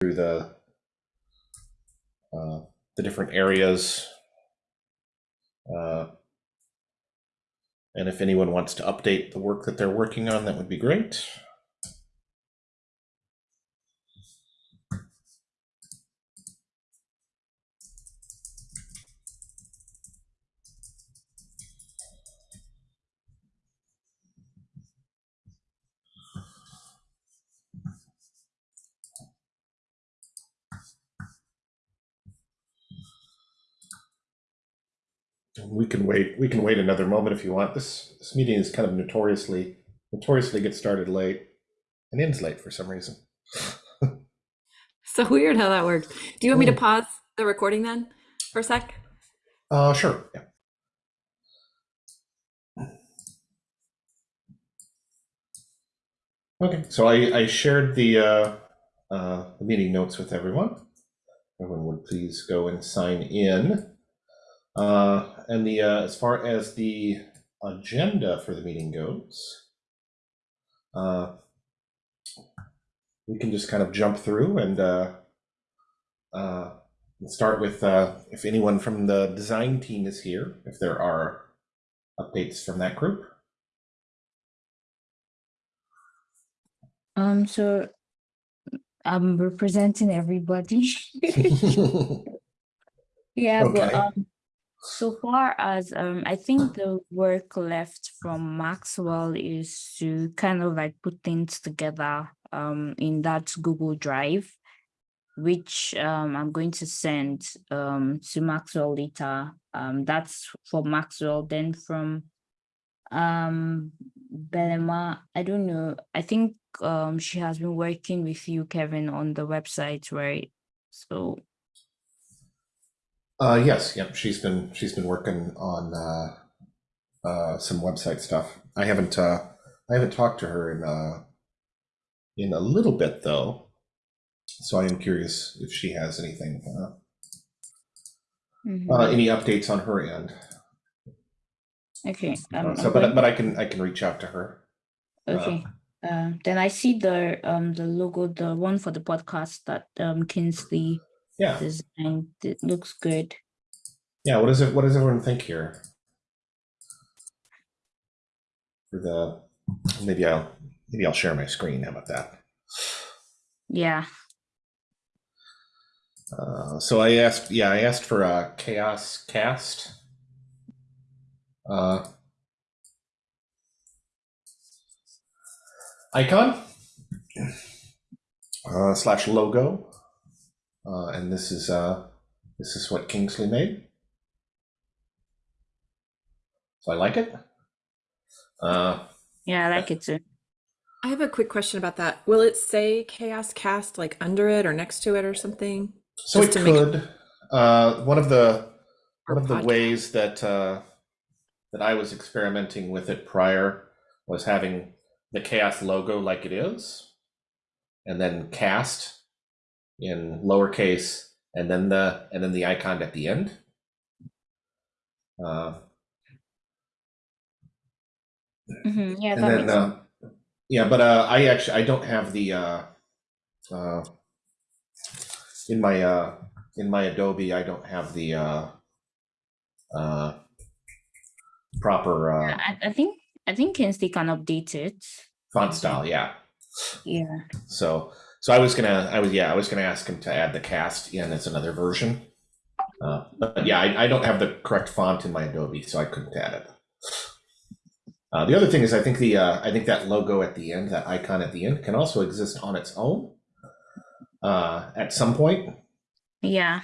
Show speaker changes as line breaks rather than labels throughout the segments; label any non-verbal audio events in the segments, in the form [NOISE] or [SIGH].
through the uh, the different areas. Uh, and if anyone wants to update the work that they're working on, that would be great. We can wait. We can wait another moment if you want. This this meeting is kind of notoriously notoriously gets started late and ends late for some reason. [LAUGHS]
So weird how that works. Do you want me to
Mm.
pause the recording then for a sec?
Uh, sure. Yeah. Okay, so I, I shared the, uh, uh, the meeting notes with everyone. Everyone would please go and sign in. Uh, and the, uh, as far as the agenda for the meeting goes, uh, we can just kind of jump through and, uh, uh, start with uh, if anyone from the design team is here, if there are updates from that group.
Um, so I'm representing everybody. [LAUGHS] [LAUGHS] Yeah, but
Okay.
um, so far as um, I think the work left from Maxwell is to kind of like put things together um in that Google Drive, which um I'm going to send um to Maxwell later. Um, that's for Maxwell. Then from um Belema, I don't know. I think um she has been working with you, Kevin, on the website, right? So
Uh, yes, yep, she's been she's been working on uh, uh, some website stuff. I haven't uh, I haven't talked to her in uh, in a little bit though, so I am curious if she has anything uh,
mhm.
uh, any updates on her end.
okay.
Uh,
Um,
so, but but I can I can reach out to her.
Okay. Uh, then I see the um the logo, the one for the podcast that um Kingsley
Yeah,
designed. It looks good.
yeah. What does it? What does everyone think here? For the maybe I'll maybe I'll share my screen. How about that?
Yeah.
Uh, so I asked, yeah, I asked for a chaos cast. Uh, icon uh, slash logo, uh, and this is uh, this is what Kingsley made. So I like it. Uh,
Yeah, I like it too.
I have a quick question about that. Will it say Chaos Cast like under it or next to it or something?
So it
Just to make-
could. Uh, one of the
Or
one of the
podcast.
ways that uh, that I was experimenting with it prior was having the chaos logo like it is, and then cast in lowercase, and then the and then the icon at the end. Uh,
Mhm, Yeah,
and
that
then uh, yeah, but uh, I actually I don't have the uh, uh, in my uh, in my Adobe I don't have the uh, uh, proper uh,
I, I think I think Kingsley can update it.
font style. Yeah,
Yeah.
so so I was gonna I was yeah I was gonna ask him to add the cast in as another version. Uh, but yeah, I, I don't have the correct font in my Adobe, so I couldn't add it. Uh, the other thing is, I think the uh, I think that logo at the end, that icon at the end, can also exist on its own uh, at some point.
Yeah.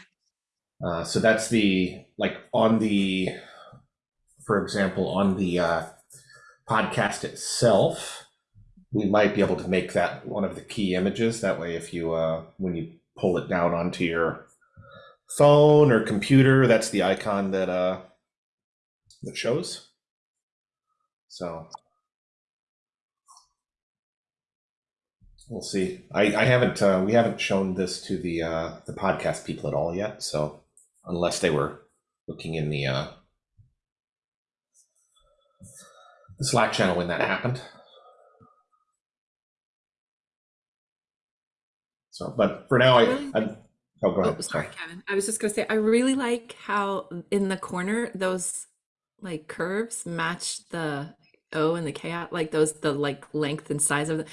Uh, so that's the like on the, for example, on the uh, podcast itself, we might be able to make that one of the key images. That way, if you uh, when you pull it down onto your phone or computer, that's the icon that uh, that shows. So we'll see. I, I haven't uh, we haven't shown this to the uh, the podcast people at all yet. So unless they were looking in the uh, the Slack channel when that happened. So, but for now, I? I'm, oh, go
Oh, sorry, Kevin. I was just gonna say, I really like how in the corner those like curves match the O and the K out, like those the like length and size of the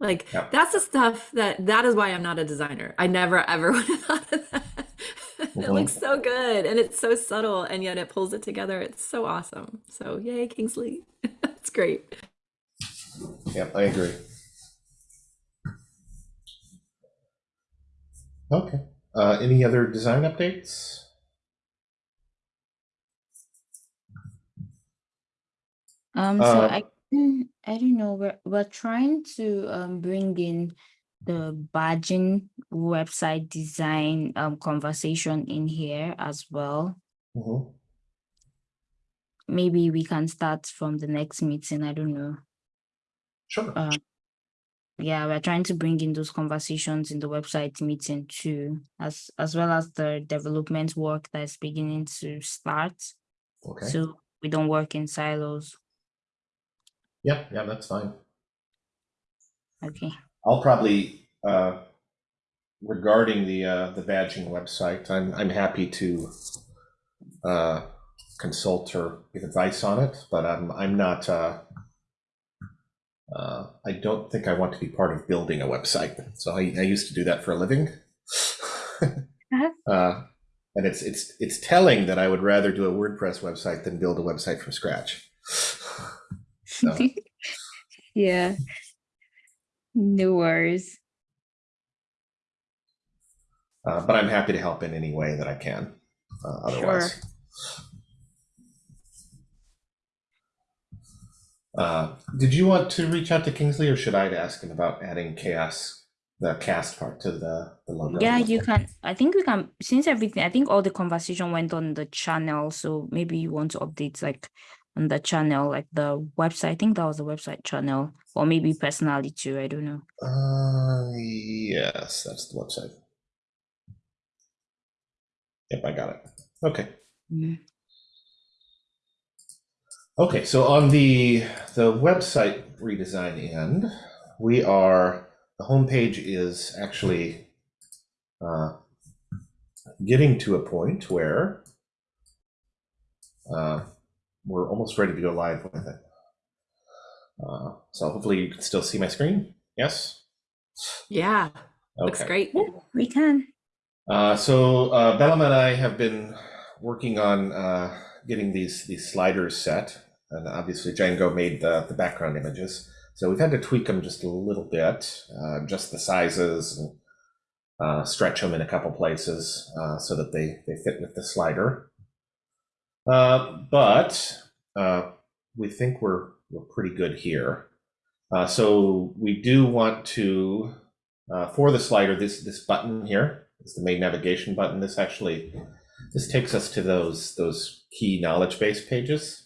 like
Yeah.
that's the stuff that that is why I'm not a designer. I never ever [LAUGHS] would have thought of that. [LAUGHS] It looks mm-hmm. so good and it's so subtle and yet it pulls it together. It's so awesome. So yay, Kingsley. [LAUGHS] That's great.
Yeah, I agree. Okay. Uh, any other design updates?
Um, so
Uh,
I mm, I don't know. We're we're trying to um bring in the badging website design um conversation in here as well.
Mhm.
Maybe we can start from the next meeting. I don't know.
Sure.
Uh, yeah, we're trying to bring in those conversations in the website meeting too, as as well as the development work that's beginning to start.
Okay.
So we don't work in silos.
Yeah, yeah, that's fine.
Okay.
I'll probably, uh, regarding the, uh, the badging website, I'm, I'm happy to, uh, consult or give advice on it, but I'm, I'm not, uh, uh, I don't think I want to be part of building a website. So I, I used to do that for a living. [LAUGHS] Uh, and it's, it's, it's telling that I would rather do a WordPress website than build a website from scratch. [LAUGHS] So-
yeah. No worries.
Uh, but I'm happy to help in any way that I can. Uh, otherwise, uh, did you want to reach out to Kingsley, or should I ask him about adding chaos, the cast part to the, the logo?
Yeah, you can. I think we can, since everything, I think all the conversation went on the channel. So maybe you want to update like on the channel, like the website. I think that was the website channel, or maybe personally too. I don't know.
Uh, yes, that's the website. Yep, I got it. Okay.
Mhm.
Okay, so on the the website redesign end, we are the homepage is actually uh, getting to a point where uh, we're almost ready to go live with it. Uh, so hopefully you can still see my screen. Yes.
Yeah, looks
Okay.
great.
We can.
Uh, so uh, Belema and I have been working on uh, getting these these sliders set, and obviously Django made the the background images. So we've had to tweak them just a little bit, uh, just the sizes, and uh, stretch them in a couple places uh, so that they they fit with the slider. Uh, but uh, we think we're we're pretty good here. Uh, so we do want to for the slider this this button here is the main navigation button. This actually, this takes us to those, those key knowledge base pages.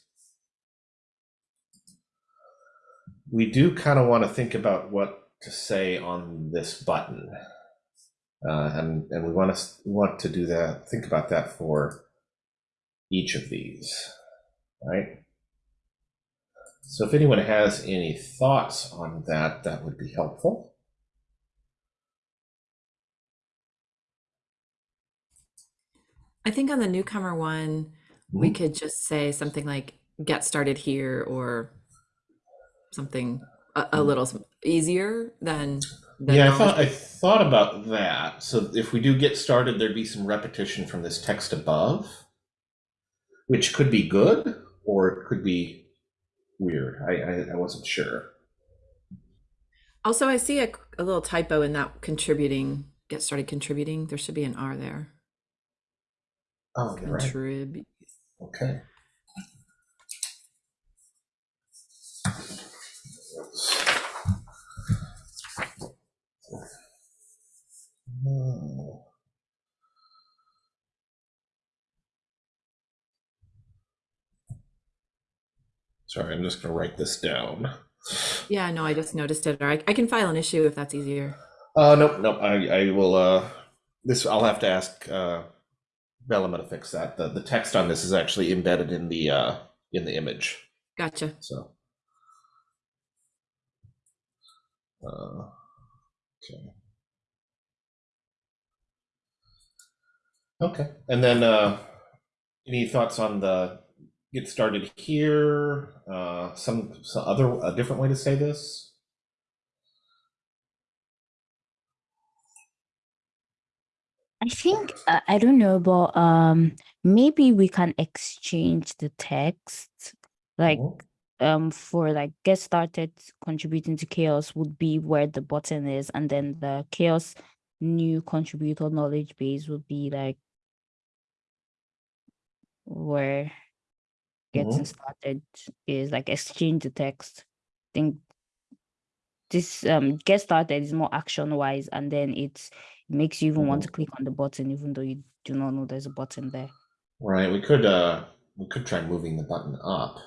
We do kind of want to think about what to say on this button. Uh, and, and we want to, want to do that, think about that for each of these, right? So if anyone has any thoughts on that, that would be helpful.
I think on the newcomer one, we
Mhm.
could just say something like get started here or something a, a mm. little easier than the
Yeah, I thought I thought about that. So if we do get started, there'd be some repetition from this text above, which could be good or it could be weird. I I, I wasn't sure.
Also, I see a, a little typo in that contributing, get started contributing. There should be an R there.
Oh, right. Okay. Oh. Sorry, I'm just going to write this down.
Yeah, no, I just noticed it. Or I, I can file an issue if that's easier.
Uh, nope, nope. I, I will. Uh, this I'll have to ask uh, Velma to fix that. The the text on this is actually embedded in the uh, in the image.
Gotcha.
So. Uh, okay. Okay, and then uh, any thoughts on the get started here? Uh, some, some other a different way to say this?
I think uh, I don't know, but um, maybe we can exchange the text. Like,
Mhm.
um, for like get started contributing to chaos would be where the button is, and then the chaos new contributor knowledge base would be like where getting started is like exchange the text. I think this um get started is more action wise, and then it's it makes you even want to click on the button, even though you do not know there's a button there.
Right, we could uh, we could try moving the button up.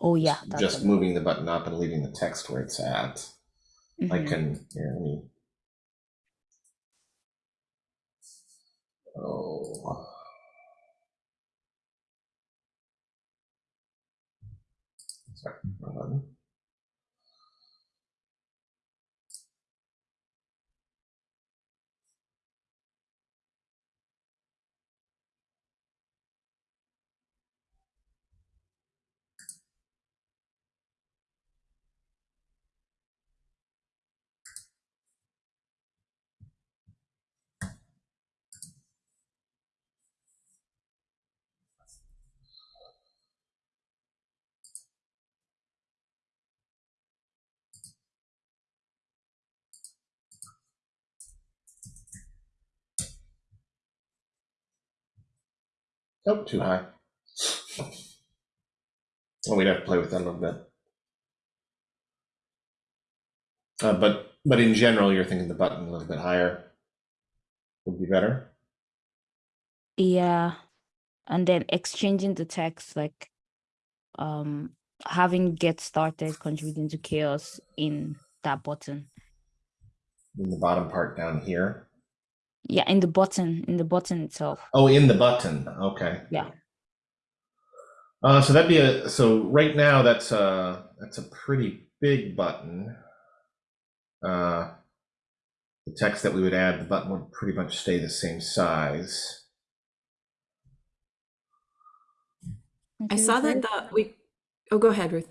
Oh yeah,
Just-
a-
moving the button up and leaving the text where it's at. I
mhm.
can, here, let me. Oh. Sorry, Oh, too high. Well, we'd have to play with that a little bit. Uh, but but in general, you're thinking the button a little bit higher would be better.
Yeah. And then exchanging the text, like um having get started contributing to chaos in that button.
In the bottom part down here.
Yeah, in the button, in the button itself.
Oh, in the button. Okay.
Yeah.
Uh, so that'd be a so right now that's a that's a pretty big button. Uh, the text that we would add, the button would pretty much stay the same size.
I
Okay,
saw that the we. Oh, go ahead, Ruth.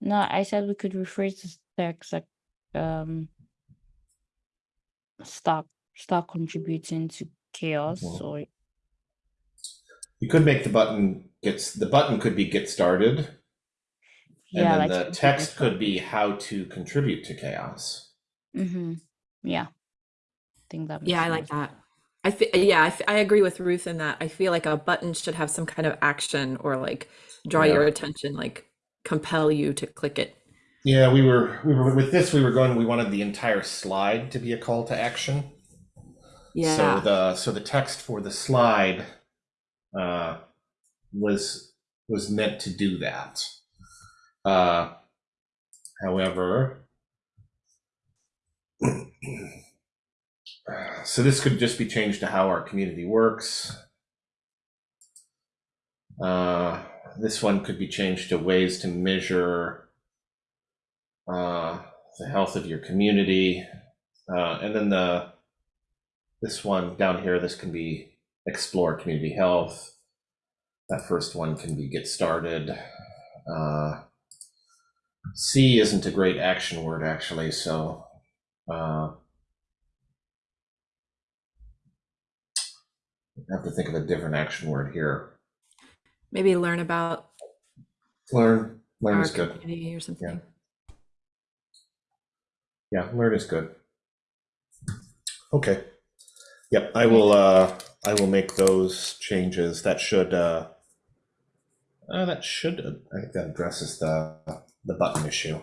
No, I said we could rephrase the text like um stop stop contributing to chaos
Mhm.
or
You could make the button gets the button could be get started,
yeah,
and then
like
the text could be how to contribute to chaos.
mm-hmm. Yeah. I think that makes
Yeah, I like that. I fe- yeah, I agree with Ruth in that. I feel like a button should have some kind of action or like draw
Yeah.
your attention, like compel you to click it.
Yeah, we were we were with this. We were going. We wanted the entire slide to be a call to action.
Yeah.
So the so the text for the slide uh, was was meant to do that. Uh, however, [CLEARS THROAT] so this could just be changed to how our community works. Uh, this one could be changed to ways to measure uh, the health of your community, uh, and then the this one down here, this can be explore community health. That first one can be get started. Uh, C isn't a great action word actually, so uh, I have to think of a different action word here.
Maybe learn about
Learn, learn is good.
community or something.
Yeah, learn is good. Okay. Yep, I will, uh, I will make those changes. That should, uh, uh, that should, I think that addresses the, the button issue.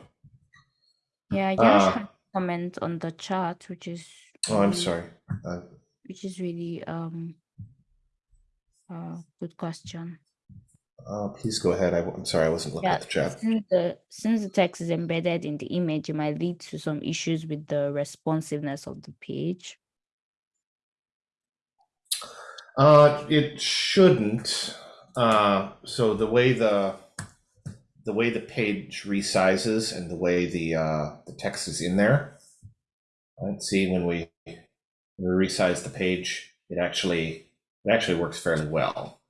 Yeah, Yash
Uh,
comment on the chat, which is
Oh, I'm sorry. Uh,
which is really um a good question.
uh, please go ahead. I, am sorry, I wasn't looking
Yeah,
at the chat.
since the since the text is embedded in the image, it might lead to some issues with the responsiveness of the page.
Uh, it shouldn't. Uh, so the way the the way the page resizes and the way the uh, the text is in there. Let's see when we, when we resize the page, it actually It actually works fairly well.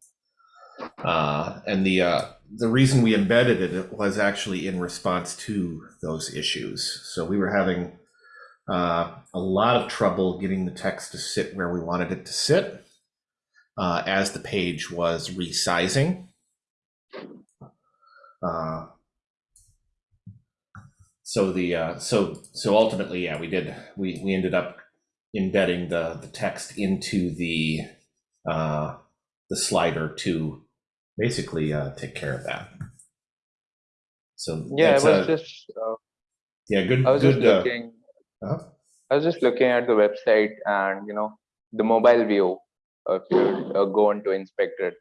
Uh, and the uh, the reason we embedded it was actually in response to those issues. So we were having uh, a lot of trouble getting the text to sit where we wanted it to sit uh, as the page was resizing. Uh, so the uh, so so ultimately, yeah, we did we we ended up embedding the the text into the uh, the slider to basically uh, take care of that. So
Yeah, I
that's
was
a-
just uh,
yeah, good.
I was just
good. uh,
looking.
uh-huh.
I was just looking at the website and you know the mobile view. If you uh, go on to inspect it,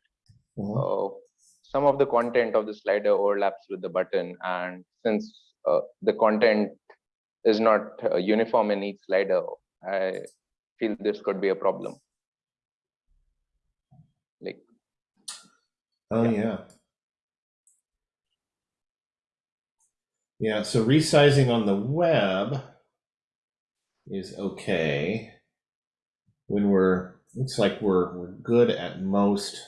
mhm.
uh, some of the content of the slider overlaps with the button, and since uh, the content is not uh, uniform in each slider, I feel this could be a problem. Like
Oh yeah. Yeah, so resizing on the web is okay. When we're looks like we're we're good at most.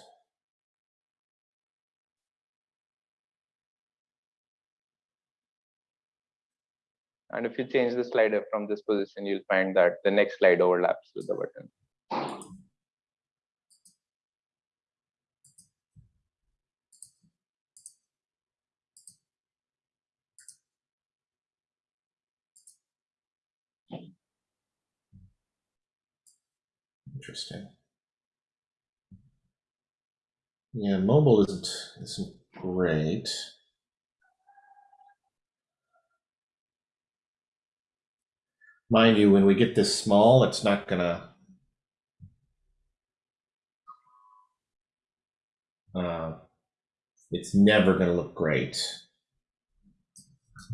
And if you change the slider from this position, you'll find that the next slide overlaps with the button.
Interesting. Yeah, mobile isn't isn't great. Mind you, when we get this small, it's not gonna. Uh, it's never gonna look great.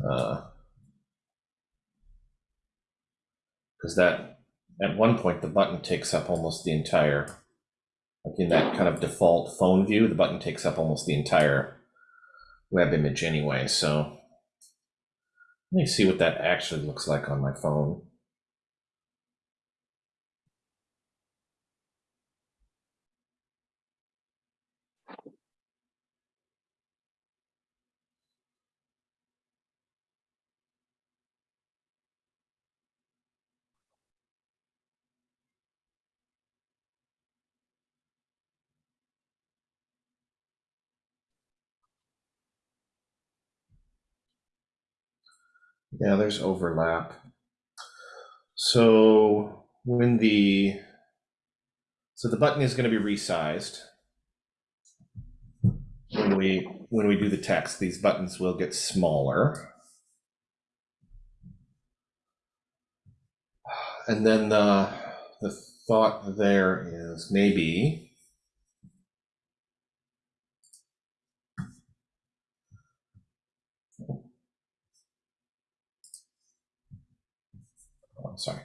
Uh, because that at one point the button takes up almost the entire like in that kind of default phone view the button takes up almost the entire web image anyway so let me see what that actually looks like on my phone yeah there's overlap. So when the so the button is going to be resized. When we when we do the text these buttons will get smaller. And then the the thought there is maybe sorry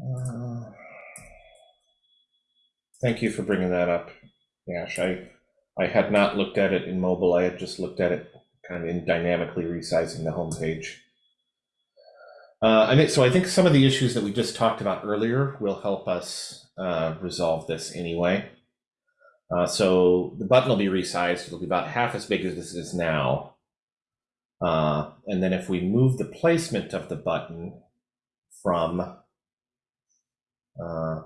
Uh, thank you for bringing that up Yash. I I had not looked at it in mobile I had just looked at it kind of in dynamically resizing the homepage uh, I mean, so I think some of the issues that we just talked about earlier will help us uh, resolve this anyway. Uh, so the button will be resized. It'll be about half as big as this is now. Uh, and then if we move the placement of the button from uh,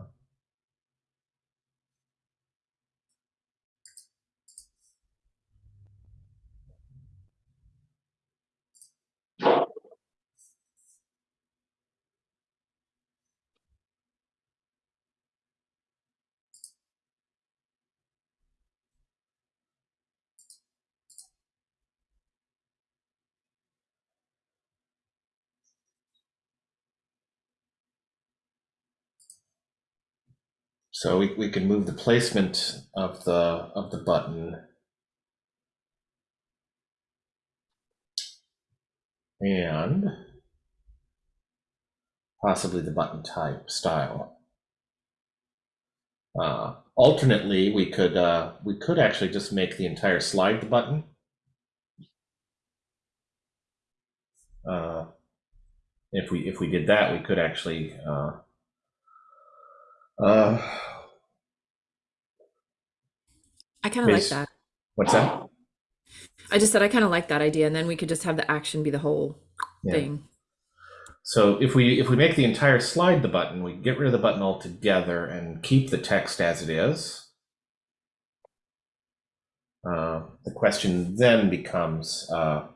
So we, we can move the placement of the of the button. And possibly the button type style. Uh, alternately, we could uh, we could actually just make the entire slide the button. Uh, if we if we did that, we could actually uh, Uh,
I kind of like that.
what's that?
I just said I kind of like that idea, and then we could just have the action be the whole
Yeah.
thing.
So if we if we make the entire slide the button, we get rid of the button altogether and keep the text as it is. Uh, the question then becomes, uh,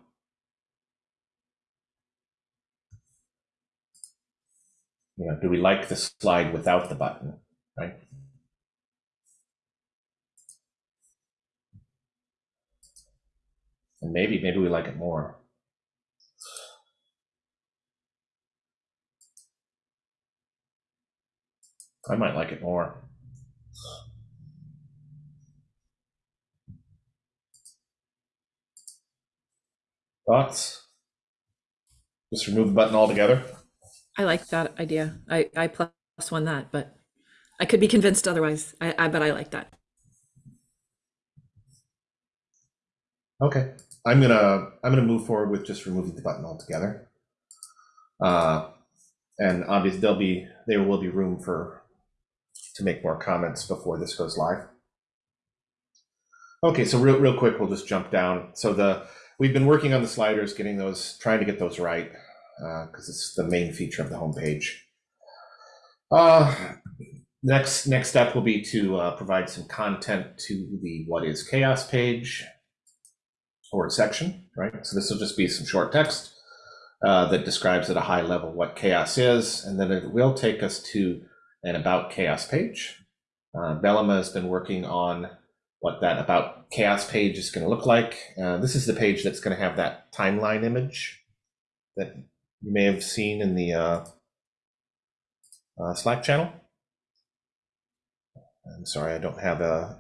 you know, do we like the slide without the button, right? And maybe maybe we like it more. I might like it more. Thoughts? Just remove the button altogether?
I like that idea. I I plus one that, but I could be convinced otherwise. I, I but I like that.
Okay, I'm gonna, I'm gonna move forward with just removing the button altogether. Uh, and obviously there'll be, there will be room for, to make more comments before this goes live. Okay, so real, real quick, we'll just jump down. So the, we've been working on the sliders, getting those, trying to get those right, uh, because it's the main feature of the homepage. Uh, next, next step will be to, uh, provide some content to the what is chaos page or section, right? So this will just be some short text uh, that describes at a high level what chaos is, and then it will take us to an about chaos page. Uh, Belema has been working on what that about chaos page is going to look like. Uh, this is the page that's going to have that timeline image that you may have seen in the uh, uh, Slack channel. I'm sorry, I don't have a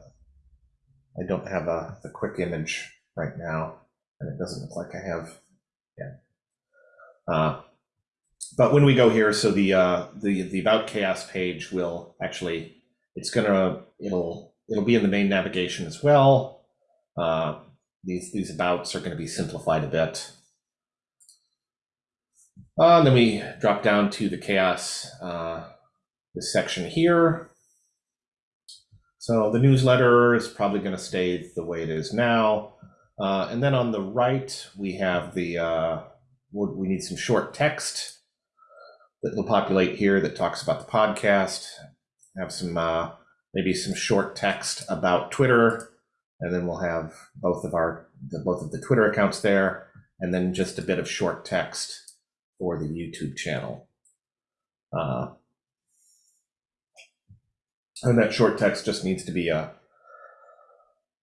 I don't have a quick image right now, and it doesn't look like I have. Yeah. Uh, but when we go here, so the uh, the the about chaos page will actually it's gonna it'll it'll be in the main navigation as well. Uh, these these abouts are going to be simplified a bit. Uh, and then we drop down to the chaos uh, this section here. So the newsletter is probably going to stay the way it is now. Uh, and then on the right, we have the, uh, we need some short text that will populate here that talks about the podcast. Have some, uh, maybe some short text about Twitter. And then we'll have both of our, the, both of the Twitter accounts there. And then just a bit of short text for the YouTube channel. Uh, and that short text just needs to be a,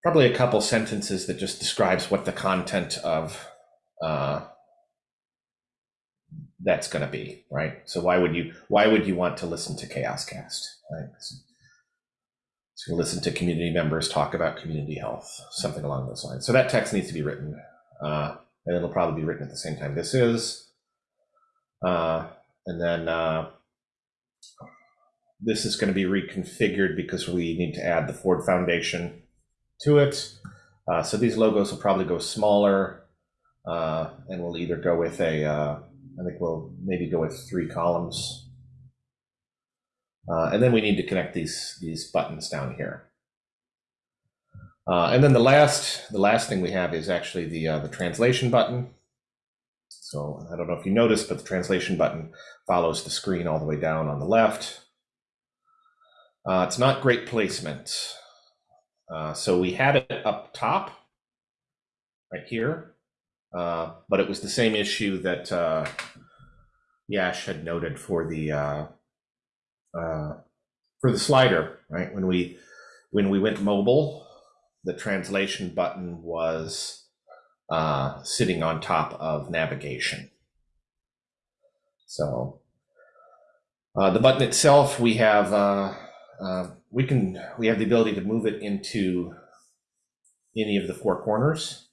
probably a couple sentences that just describes what the content of uh, that's going to be, right? So why would you why would you want to listen to Chaos Cast, right? So, so you listen to community members talk about community health, something along those lines. So that text needs to be written, uh, and it'll probably be written at the same time this is. Uh, and then uh, this is going to be reconfigured because we need to add the Ford Foundation to it. Uh, so these logos will probably go smaller, uh, and we'll either go with a, uh, I think we'll maybe go with three columns. Uh, and then we need to connect these, these buttons down here. And then the last, the last thing we have is actually the, the translation button. So I don't know if you noticed, but the translation button follows the screen all the way down on the left. Uh, it's not great placement. Uh, so we had it up top, right here, uh, but it was the same issue that uh, Yash had noted for the uh, uh, for the slider, right? When we when we went mobile, the translation button was uh, sitting on top of navigation. So uh, the button itself, we have. Uh, uh, we can we have the ability to move it into any of the four corners.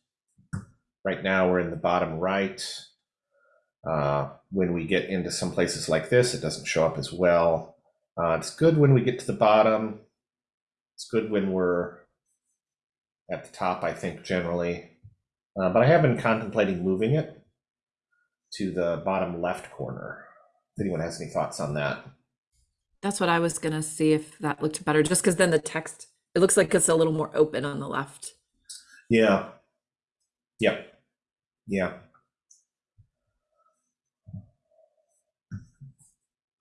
Right now we're in the bottom right. Uh, when we get into some places like this, it doesn't show up as well. Uh, it's good when we get to the bottom. It's good when we're at the top, I think, generally. Uh, but I have been contemplating moving it to the bottom left corner. If anyone has any thoughts on that.
That's what I was gonna see if that looked better, just because then the text, it looks like it's a little more open on the left.
Yeah. Yep. Yeah.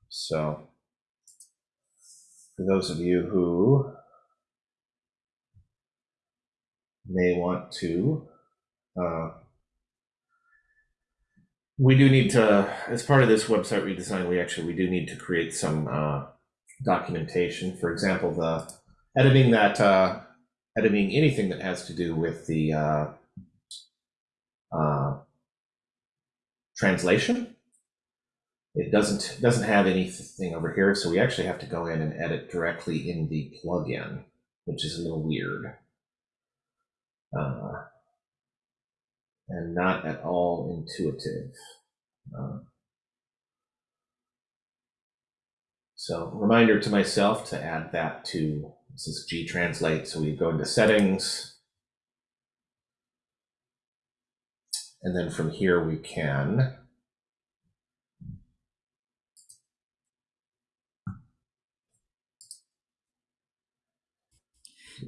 So, for those of you who may want to, uh, we do need to, as part of this website redesign, we actually, we do need to create some uh, documentation. For example, the editing that, uh, editing anything that has to do with the uh, uh, translation. It doesn't doesn't have anything over here, so we actually have to go in and edit directly in the plugin, which is a little weird. Uh, and not at all intuitive. Uh, so reminder to myself to add that to this is GTranslate. So we go into settings. And then from here we can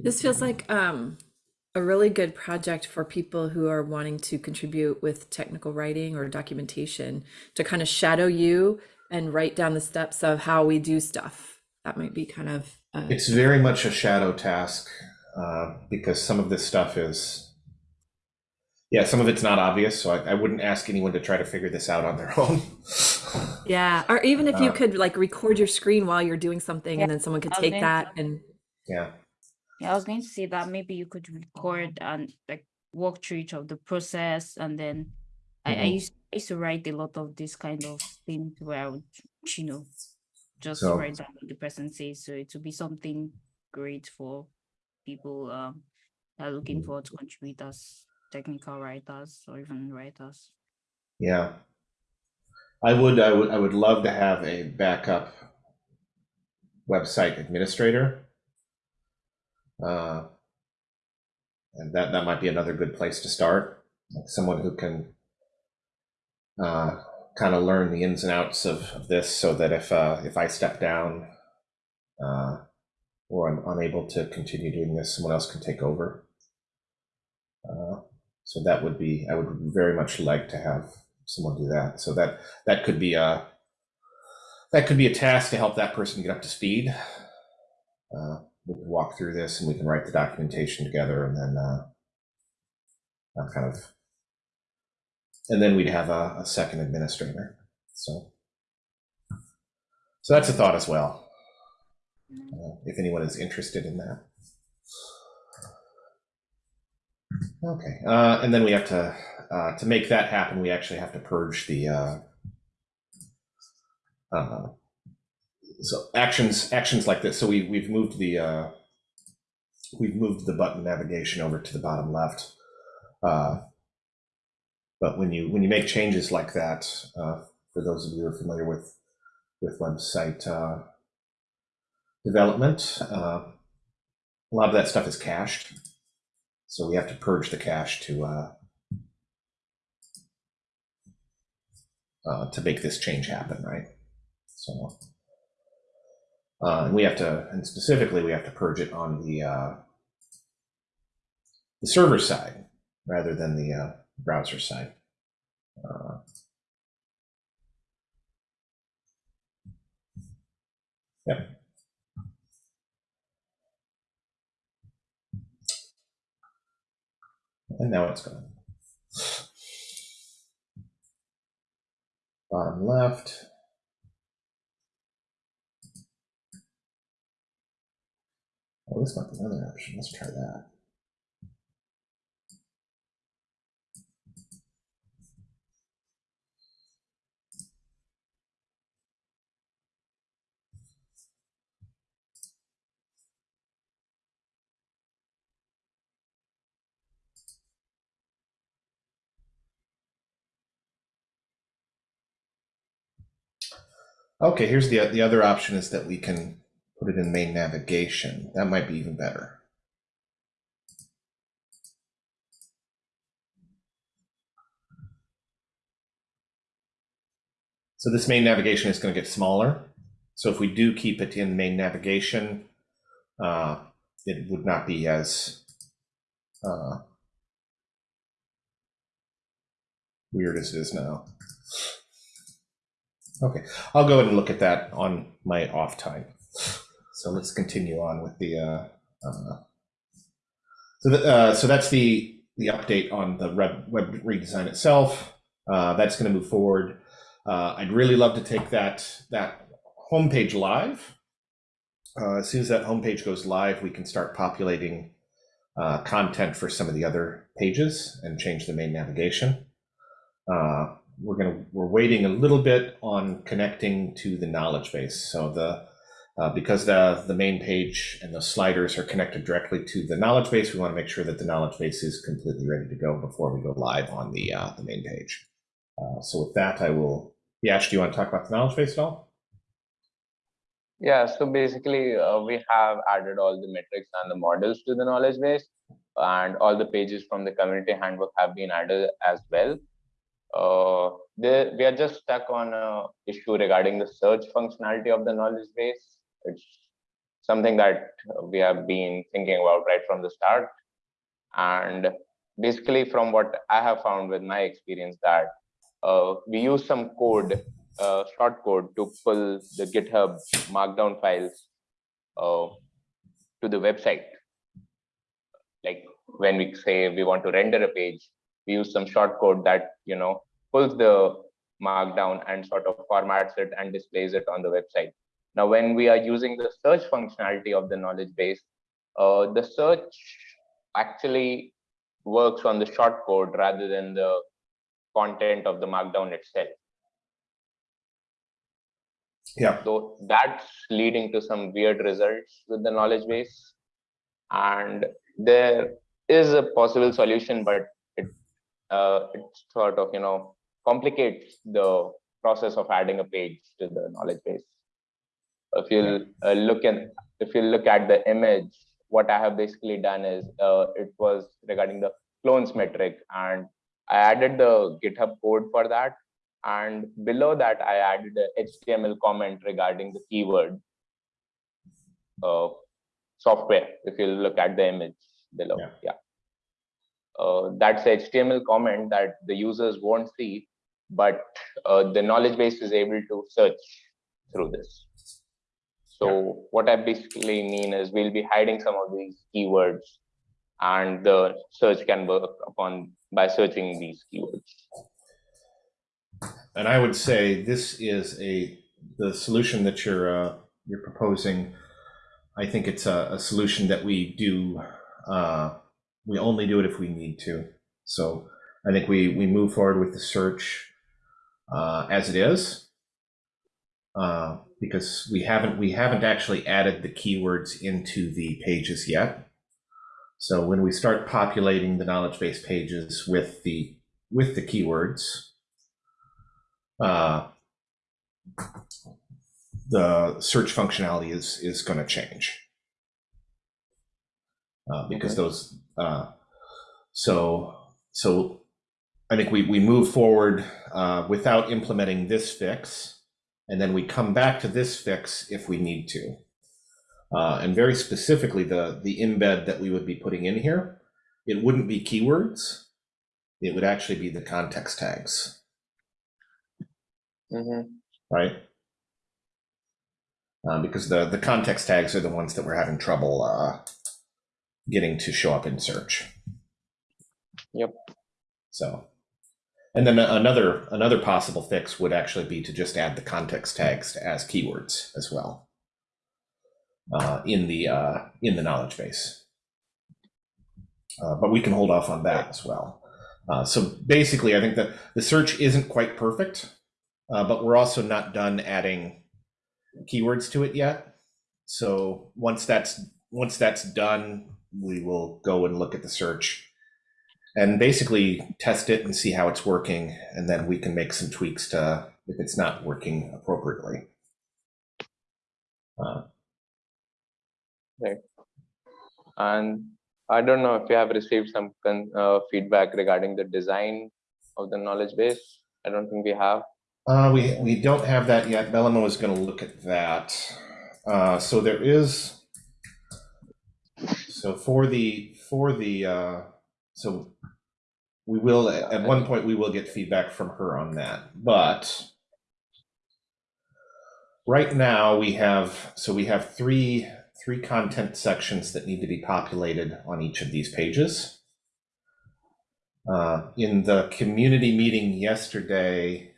This feels like um, a really good project for people who are wanting to contribute with technical writing or documentation to kind of shadow you and write down the steps of how we do stuff. That might be kind of uh,
It's very much a shadow task uh, because some of this stuff is, yeah, some of it's not obvious. So I, I wouldn't ask anyone to try to figure this out on their [LAUGHS] own.
yeah. Or even if you
Uh,
could like record your screen while you're doing something,
Yeah,
and then someone could take that and
yeah,
Yeah, I was going to say that maybe you could record and like walk through each of the process and then I, I
Mhm.
used I used to write a lot of this kind of things where I would, you know, just
So-
write down what the person says. So it would be something great for people um that are looking forward to contribute as technical writers or even writers.
yeah. I would, I would, I would love to have a backup website administrator. Uh, and that that might be another good place to start. Like someone who can uh, kind of learn the ins and outs of, of this, so that if uh, if I step down uh, or I'm unable to continue doing this, someone else can take over. Uh, so that would be I would very much like to have someone do that. So that that could be a that could be a task to help that person get up to speed. Uh, we can walk through this and we can write the documentation together and then uh, uh, kind of and then we'd have a, a second administrator so. So that's a thought as well. Uh, if anyone is interested in that. Okay uh, and then we have to uh, to make that happen we actually have to purge the uh, uh, so actions actions like this. So we we've moved the uh, we've moved the button navigation over to the bottom left uh, but when you when you make changes like that uh, for those of you who are familiar with with website uh, development uh, a lot of that stuff is cached. So we have to purge the cache to uh, uh, to make this change happen right? So uh, and we have to, and specifically, we have to purge it on the uh, the server side rather than the uh, browser side. Uh, yep. And now it's gone. Bottom left. Oh, this might be another option. Let's try that. Okay, here's the the other option is that we can put it in main navigation. That might be even better. So this main navigation is going to get smaller So if we do keep it in main navigation, uh, it would not be as uh, weird as it is now. Okay, I'll go ahead and look at that on my off time. So let's continue on with the. Uh, uh, so, the, uh, so that's the the update on the web, web redesign itself. Uh, that's going to move forward. Uh, I'd really love to take that that homepage live. Uh, as soon as that homepage goes live, we can start populating content for some of the other pages and change the main navigation. We're gonna we're waiting a little bit on connecting to the knowledge base. So the uh, because the the main page and the sliders are connected directly to the knowledge base, we want to make sure that the knowledge base is completely ready to go before we go live on the uh, the main page. Uh, so with that, I will. Yash, do you want to talk about the knowledge base at all?
Yeah, so basically, uh, we have added all the metrics and the models to the knowledge base, and all the pages from the community handbook have been added as well. Uh, we are just stuck on an issue regarding the search functionality of the knowledge base. It's something that we have been thinking about right from the start. And basically, from what I have found with my experience, that uh, we use some code uh, short code to pull the GitHub markdown files uh, to the website. Like when we say we want to render a page, we use some short code that you know pulls the markdown and sort of formats it and displays it on the website. Now, when we are using the search functionality of the knowledge base, uh, the search actually works on the short code rather than the content of the markdown itself.
Yeah.
So that's leading to some weird results with the knowledge base. And there is a possible solution, but it uh, it sort of you know complicates the process of adding a page to the knowledge base. If you uh, look at if you look at the image, what I have basically done is uh, it was regarding the clones metric, and I added the GitHub code for that and below that I added a HTML comment regarding the keyword uh, software. If you look at the image below,
Yeah.
yeah. Uh, that's a HTML comment that the users won't see, but uh, the knowledge base is able to search through this. So what I basically mean is we'll be hiding some of these keywords and the search can work upon by searching these keywords.
And I would say this is a the solution that you're uh, you're proposing. I think it's a, a solution that we do. Uh, we only do it if we need to. So I think we we move forward with the search uh, as it is uh, because we haven't we haven't actually added the keywords into the pages yet. So when we start populating the knowledge base pages with the with the keywords, uh, the search functionality is is going to change uh, because
Okay.
those. Uh, so so I think we we move forward uh, without implementing this fix, and then we come back to this fix if we need to. Uh, and very specifically, the the embed that we would be putting in here, it wouldn't be keywords. It would actually be the context tags
Mhm.
right? Uh, because the the context tags are the ones that we're having trouble uh, getting to show up in search.
Yep.
So, and then another another possible fix would actually be to just add the context tags as keywords as well uh, in the uh, in the knowledge base. Uh, but we can hold off on that as well. Uh, so basically, I think that the search isn't quite perfect uh, but we're also not done adding keywords to it yet. So once that's once that's done, we will go and look at the search and basically test it and see how it's working, and then we can make some tweaks to if it's not working appropriately. Uh,
And I don't know if you have received some con- uh, feedback regarding the design of the knowledge base. I don't think we have.
Uh, we, we don't have that yet. Belema was gonna look at that. Uh, so there is, so for the, for the, uh, so we will, at one point, we will get feedback from her on that, but right now we have, so we have three, three content sections that need to be populated on each of these pages. Uh, in the community meeting yesterday,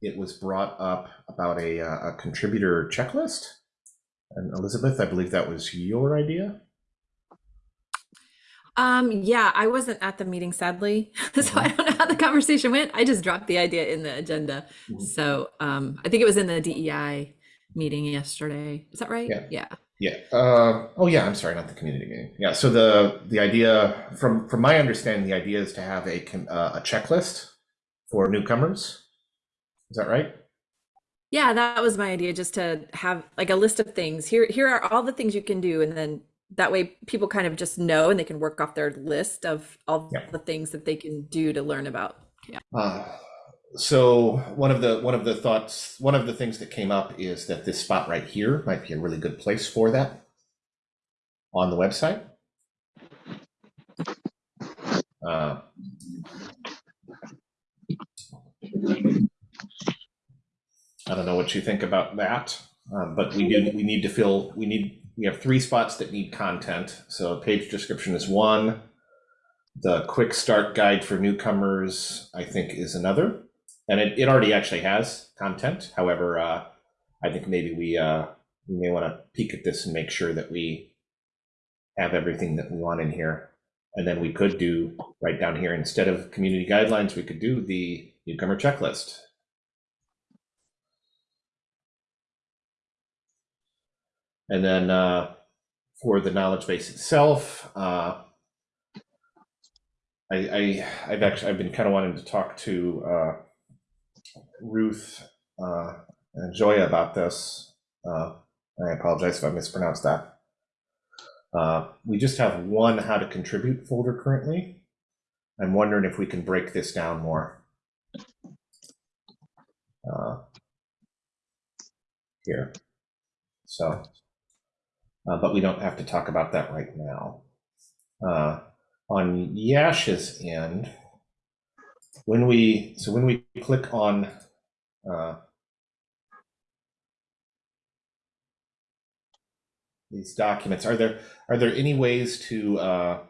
it was brought up about a, uh, a contributor checklist. And Elizabeth, I believe that was your idea.
Um, yeah, I wasn't at the meeting sadly, [LAUGHS] so I don't know how the conversation went. I just dropped the idea in the agenda.
Mhm.
So um, I think it was in the DEI meeting yesterday. Is that right?
Yeah.
Yeah.
Yeah. Uh, oh, yeah. I'm sorry, not the community meeting. Yeah. So the the idea, from from my understanding, the idea is to have a uh, a checklist for newcomers. Is that right?
Yeah, that was my idea, just to have like a list of things. Here, here are all the things you can do, and then that way people kind of just know and they can work off their list of all
Yeah.
the things that they can do to learn about. Yeah.
Uh, so one of the one of the thoughts, one of the things that came up is that this spot right here might be a really good place for that on the website. Uh, I don't know what you think about that, um, but we do we need to fill we need we have three spots that need content. So page description is one. The quick start guide for newcomers, I think, is another. And it, it already actually has content. However, uh, I think maybe we, uh, we may want to peek at this and make sure that we have everything that we want in here. And then we could do right down here, instead of community guidelines, we could do the newcomer checklist. And then uh, for the knowledge base itself, uh, I, I I've actually I've been kind of wanting to talk to uh, Ruth uh, and Joya about this. Uh, I apologize if I mispronounced that. Uh, we just have one how to contribute folder currently. I'm wondering if we can break this down more. Here. So, uh, but we don't have to talk about that right now. Uh, on Yash's end, when we so when we click on uh, these documents, are there are there any ways to uh,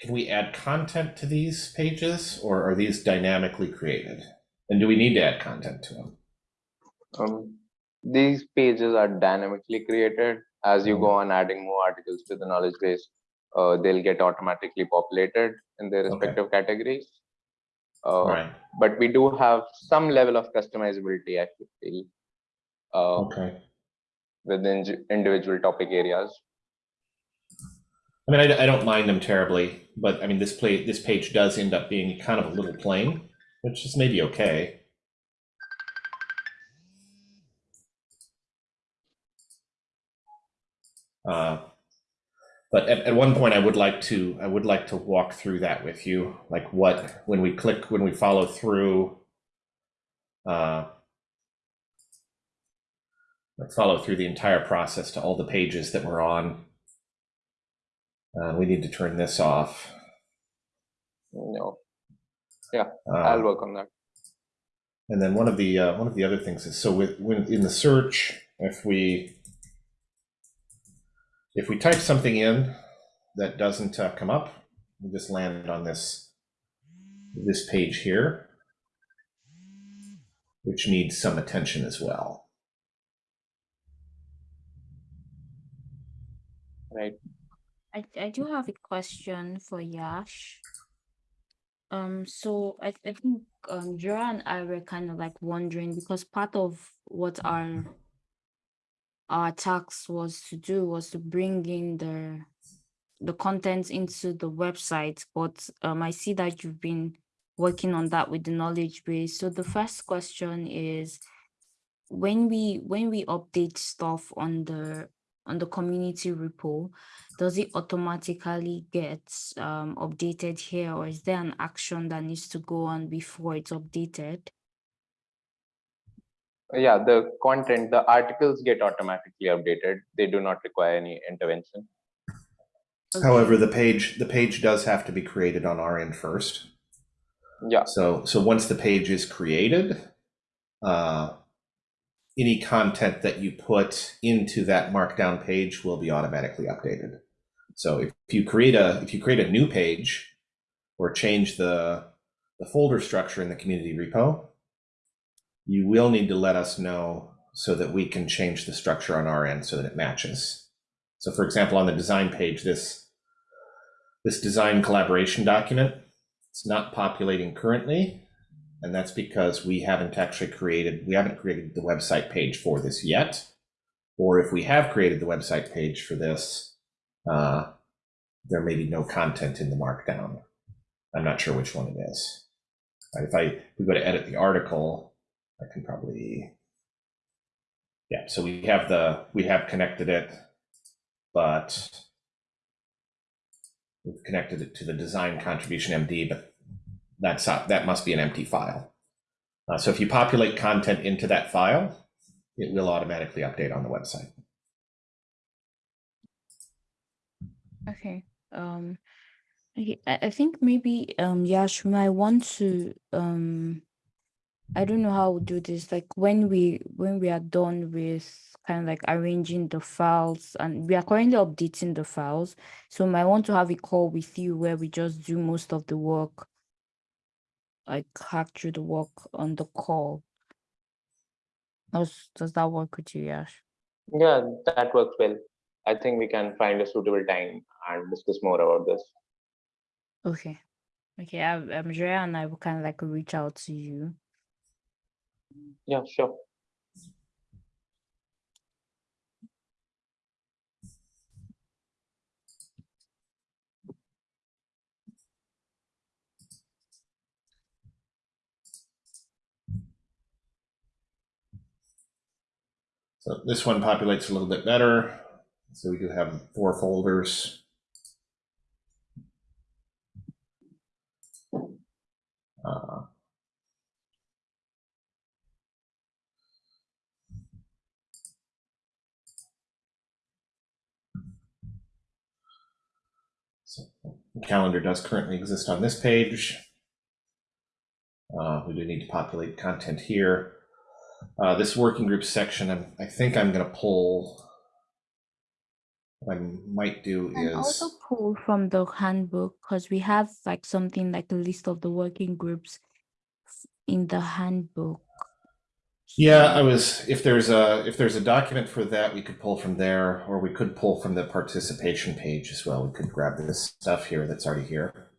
can we add content to these pages, or are these dynamically created? And do we need to add content to them?
Um, these pages are dynamically created as you go on adding more articles to the knowledge base. Uh, they'll get automatically populated in their
Okay.
respective categories. Uh,
Right.
But we do have some level of customizability, I feel, uh,
Okay.
within individual topic areas.
I mean, I, I don't mind them terribly, but I mean, this play this page does end up being kind of a little plain, which is maybe okay. Uh, but at, at one point, I would like to I would like to walk through that with you, like what when we click when we follow through. Uh, like follow through the entire process to all the pages that we're on. Uh, we need to turn this off.
No,
Uh,
I'll work on that.
And then one of the uh, one of the other things is so with when in the search, if we if we type something in that doesn't uh, come up, we just land on this this page here, which needs some attention as well.
Right.
I, I do have a question for Yash. Um, so I, I think um Jura and I were kind of like wondering because part of what our our task was to do was to bring in the the content into the website, but um I see that you've been working on that with the knowledge base. So the first question is when we when we update stuff on the on the community repo, does it automatically get um, updated here or is there an action that needs to go on before it's updated?
Yeah, the content, the articles get automatically updated. They do not require any intervention.
However, the page, the page does have to be created on our end first.
Yeah,
So, so once the page is created, uh, any content that you put into that markdown page will be automatically updated. So if you create a, if you create a new page or change the, the folder structure in the community repo, you will need to let us know so that we can change the structure on our end so that it matches. So for example, on the design page, this, this design collaboration document, it's not populating currently, and that's because we haven't actually created, we haven't created the website page for this yet. Or if we have created the website page for this, uh, there may be no content in the markdown. I'm not sure which one it is. If I, if we go to edit the article, I can probably, yeah, so we have the, we have connected it, but we've connected it to the design contribution MD, but that's not, that must be an empty file. Uh, so if you populate content into that file, it will automatically update on the website.
Okay. Um, I, I think maybe um Yash might want to um I don't know how we'll do this. Like when we when we are done with kind of like arranging the files and we are currently updating the files. So I want to have a call with you where we just do most of the work, like hack through the work on the call. Does does that work with you, Yash?
yeah, that works well. I think we can find a suitable time and discuss more about this.
Okay. Okay, I'm Drea and I will kind of like reach out to you.
Yeah, sure.
So this one populates a little bit better. So we do have four folders. Uh, calendar does currently exist on this page. Uh, we do need to populate content here. Uh, this working group section, I'm, I think I'm going to pull. What I might do
And
is
also pull from the handbook because we have like something like a list of the working groups in the handbook.
Yeah, I was if there's a if there's a document for that, we could pull from there, or we could pull from the participation page as well. We could grab this stuff here that's already here.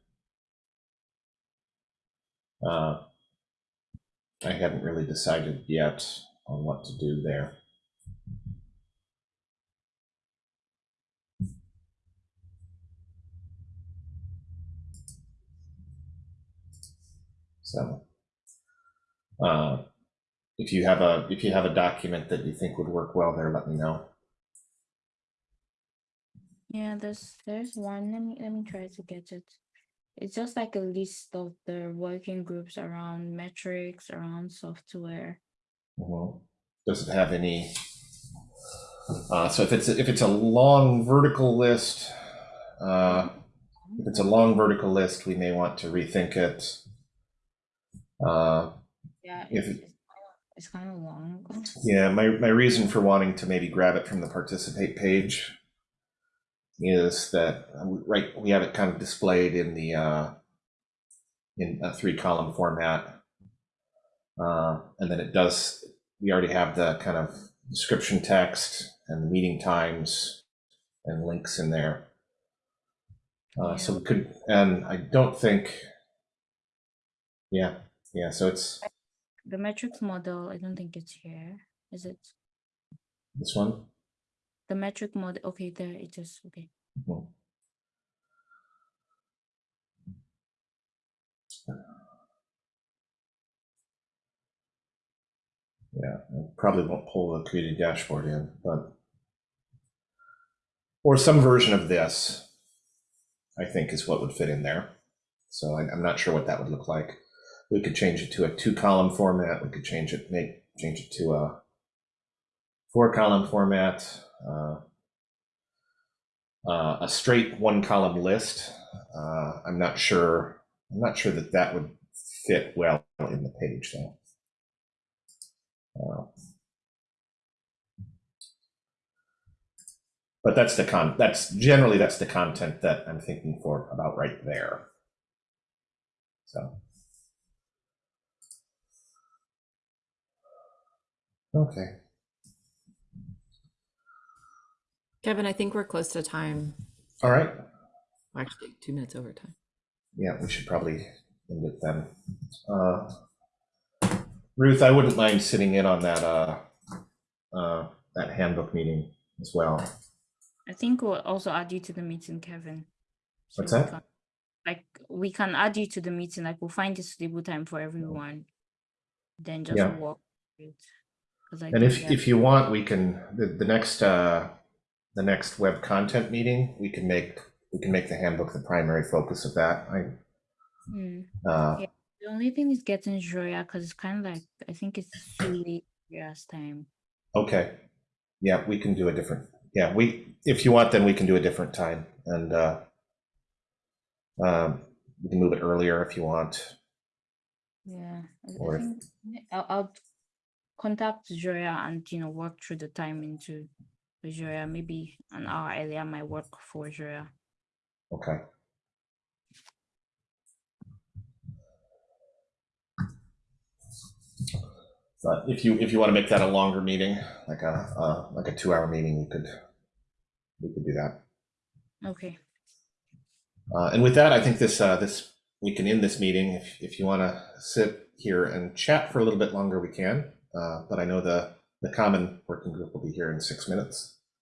Uh, I haven't really decided yet on what to do there. So, uh, if you have a if you have a document that you think would work well there, let me know.
Yeah, there's there's one. Let me let me try to get it. It's just like a list of the working groups around metrics, around software.
Mhm. Does it have any? Uh, so if it's if it's a long vertical list, uh, if it's a long vertical list, we may want to rethink it. Uh,
Yeah,
If
it's kind of long. [LAUGHS]
yeah, my my reason for wanting to maybe grab it from the participate page is that right we have it kind of displayed in the uh, in a three column format, uh, and then it does. We already have the kind of description text and the meeting times and links in there. Uh, So we could, and I don't think. Yeah, yeah. So it's
The metrics model, I don't think it's here. Is it?
this one.
The metric model, okay, there it is, okay.
Mhm. Yeah, I probably won't pull the created dashboard in, but or some version of this, I think is what would fit in there. So I, I'm not sure what that would look like. We could change it to a two column format. We could change it, make change it to a four column format. Uh, uh, a straight one column list. Uh, I'm not sure. I'm not sure that that would fit well in the page though. Uh, but that's the con. That's generally that's the content that I'm thinking for about right there. So. Okay.
Kevin, I think we're close to time.
All right.
Actually, two minutes over time.
Yeah, we should probably end it then. Uh, Ruth, I wouldn't mind sitting in on that, uh, uh, that handbook meeting as well.
I think we'll also add you to the meeting, Kevin. So
What's that?
can- Like, we can add you to the meeting, like, we'll find a suitable time for everyone. Then just
Yeah.
walk. through it. 'Cause I
And if, if you want, we can, the, the next, uh, the next web content meeting, we can make, we can make the handbook the primary focus of that. I,
Hmm.
uh,
Yeah. The only thing is getting Joya, because it's kind of like, I think it's too late last time.
okay. Yeah, we can do a different, yeah, we, if you want, then we can do a different time and, uh, um, we can move it earlier if you want.
Yeah.
Or
think I'll, I'll contact Joya and, you know, work through the time into Joya. Maybe an hour earlier might work for Joya.
Okay. But if you, if you want to make that a longer meeting, like a, uh, like a two-hour meeting, we could, we could do that.
Okay.
Uh, and with that, I think this, uh, this, we can end this meeting. If, if you want to sit here and chat for a little bit longer, we can. Uh, but I know the, the common working group will be here in six minutes.